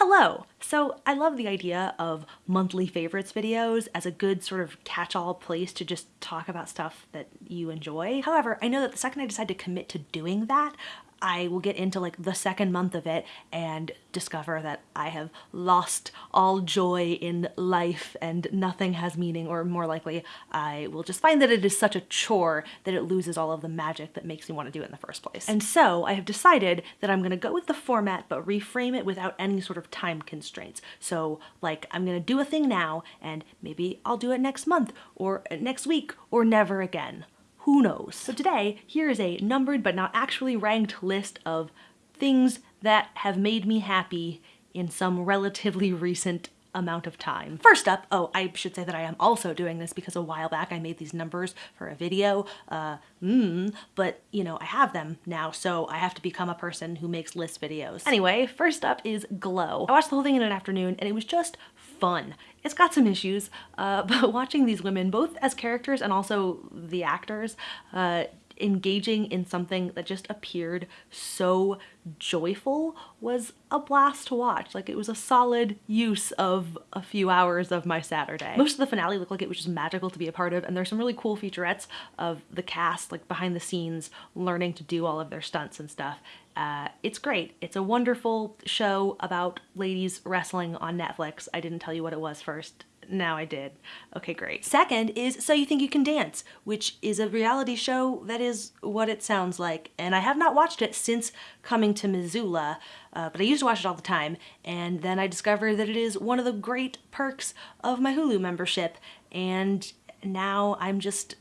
Hello! So I love the idea of monthly favorites videos as a good sort of catch-all place to just talk about stuff that you enjoy. However, I know that the second I decide to commit to doing that, I will get into like the second month of it and discover that I have lost all joy in life and nothing has meaning or more likely I will just find that it is such a chore that it loses all of the magic that makes me want to do it in the first place. And so I have decided that I'm going to go with the format but reframe it without any sort of time constraints. So like I'm going to do a thing now and maybe I'll do it next month or uh, next week or never again who knows? So today, here is a numbered but not actually ranked list of things that have made me happy in some relatively recent amount of time. First up, oh, I should say that I am also doing this because a while back I made these numbers for a video, uh, mm, but you know, I have them now, so I have to become a person who makes list videos. Anyway, first up is Glow. I watched the whole thing in an afternoon and it was just fun. It's got some issues, uh, but watching these women, both as characters and also the actors, uh, engaging in something that just appeared so joyful was a blast to watch. Like it was a solid use of a few hours of my Saturday. Most of the finale looked like it was just magical to be a part of and there's some really cool featurettes of the cast like behind the scenes learning to do all of their stunts and stuff. Uh, it's great. It's a wonderful show about ladies wrestling on Netflix. I didn't tell you what it was first now I did. Okay, great. Second is So You Think You Can Dance, which is a reality show that is what it sounds like. And I have not watched it since coming to Missoula, uh, but I used to watch it all the time. And then I discovered that it is one of the great perks of my Hulu membership. And now I'm just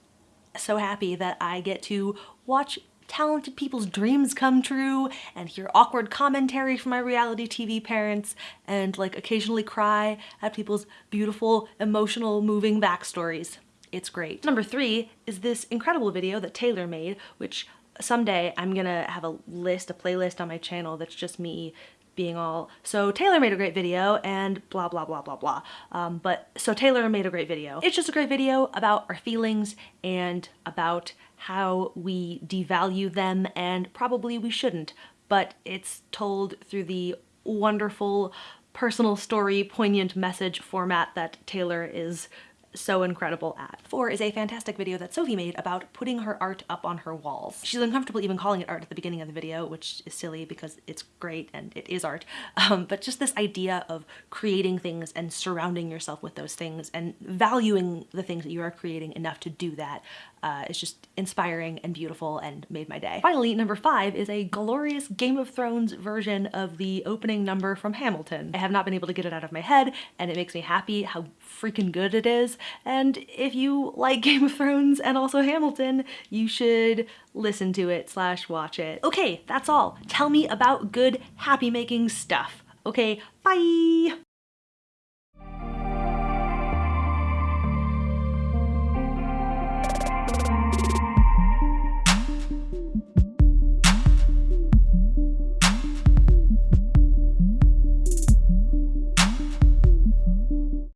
so happy that I get to watch talented people's dreams come true and hear awkward commentary from my reality TV parents and like occasionally cry at people's beautiful, emotional, moving backstories. It's great. Number three is this incredible video that Taylor made, which someday I'm gonna have a list, a playlist on my channel that's just me being all, so Taylor made a great video and blah, blah, blah, blah, blah. Um, but so Taylor made a great video. It's just a great video about our feelings and about how we devalue them and probably we shouldn't, but it's told through the wonderful personal story, poignant message format that Taylor is so incredible at. Four is a fantastic video that Sophie made about putting her art up on her walls. She's uncomfortable even calling it art at the beginning of the video, which is silly because it's great and it is art. Um, but just this idea of creating things and surrounding yourself with those things and valuing the things that you are creating enough to do that uh, is just inspiring and beautiful and made my day. Finally, number five is a glorious Game of Thrones version of the opening number from Hamilton. I have not been able to get it out of my head and it makes me happy how freaking good it is. And if you like Game of Thrones and also Hamilton, you should listen to it slash watch it. Okay, that's all. Tell me about good happy making stuff. Okay, bye!